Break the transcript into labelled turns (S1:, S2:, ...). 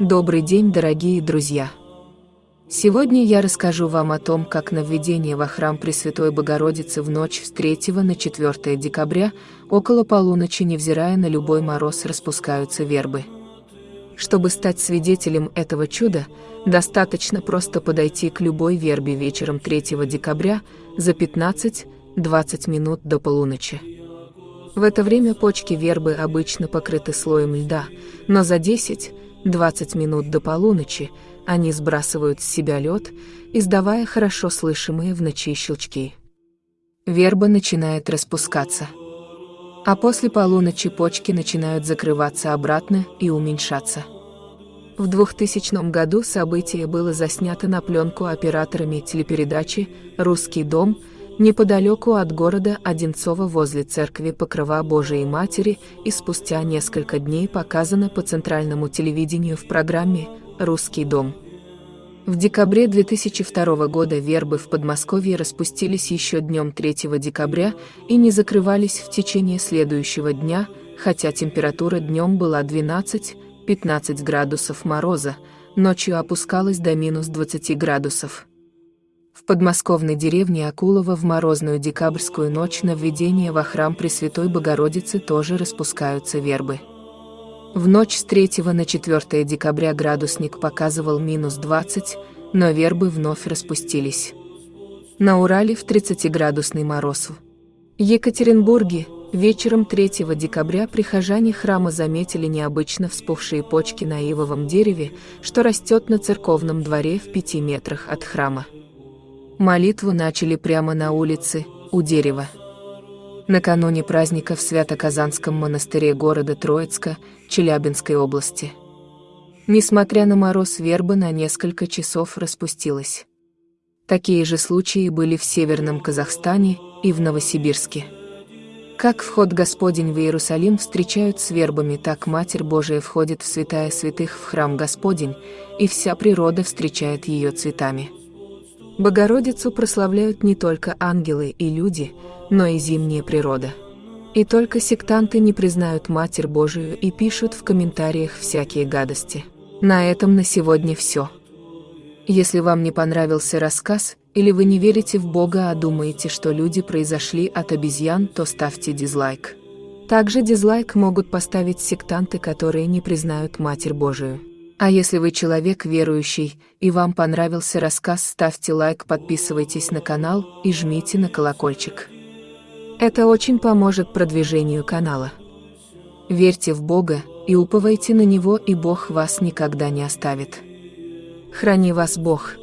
S1: Добрый день, дорогие друзья! Сегодня я расскажу вам о том, как на введение во храм Пресвятой Богородицы в ночь с 3 на 4 декабря около полуночи, невзирая на любой мороз, распускаются вербы. Чтобы стать свидетелем этого чуда, достаточно просто подойти к любой вербе вечером 3 декабря за 15-20 минут до полуночи. В это время почки вербы обычно покрыты слоем льда, но за 10 20 минут до полуночи они сбрасывают с себя лед, издавая хорошо слышимые в ночи щелчки. Верба начинает распускаться. А после полуночи почки начинают закрываться обратно и уменьшаться. В 2000 году событие было заснято на пленку операторами телепередачи «Русский дом», неподалеку от города Одинцово возле церкви Покрова Божией Матери и спустя несколько дней показано по центральному телевидению в программе «Русский дом». В декабре 2002 года вербы в Подмосковье распустились еще днем 3 декабря и не закрывались в течение следующего дня, хотя температура днем была 12-15 градусов мороза, ночью опускалась до минус 20 градусов. В подмосковной деревне Акулова в морозную декабрьскую ночь на введение во храм Пресвятой Богородицы тоже распускаются вербы. В ночь с 3 на 4 декабря градусник показывал минус 20, но вербы вновь распустились. На Урале в 30-градусный мороз. В Екатеринбурге вечером 3 декабря прихожане храма заметили необычно вспухшие почки на ивовом дереве, что растет на церковном дворе в пяти метрах от храма. Молитву начали прямо на улице, у дерева. Накануне праздника в Свято-Казанском монастыре города Троицка, Челябинской области. Несмотря на мороз, верба на несколько часов распустилась. Такие же случаи были в Северном Казахстане и в Новосибирске. Как вход Господень в Иерусалим встречают с вербами, так Матерь Божия входит в святая святых в храм Господень, и вся природа встречает ее цветами. Богородицу прославляют не только ангелы и люди, но и зимняя природа. И только сектанты не признают Матерь Божию и пишут в комментариях всякие гадости. На этом на сегодня все. Если вам не понравился рассказ, или вы не верите в Бога, а думаете, что люди произошли от обезьян, то ставьте дизлайк. Также дизлайк могут поставить сектанты, которые не признают Матерь Божию. А если вы человек верующий и вам понравился рассказ, ставьте лайк, подписывайтесь на канал и жмите на колокольчик. Это очень поможет продвижению канала. Верьте в Бога и уповайте на Него, и Бог вас никогда не оставит. Храни вас Бог!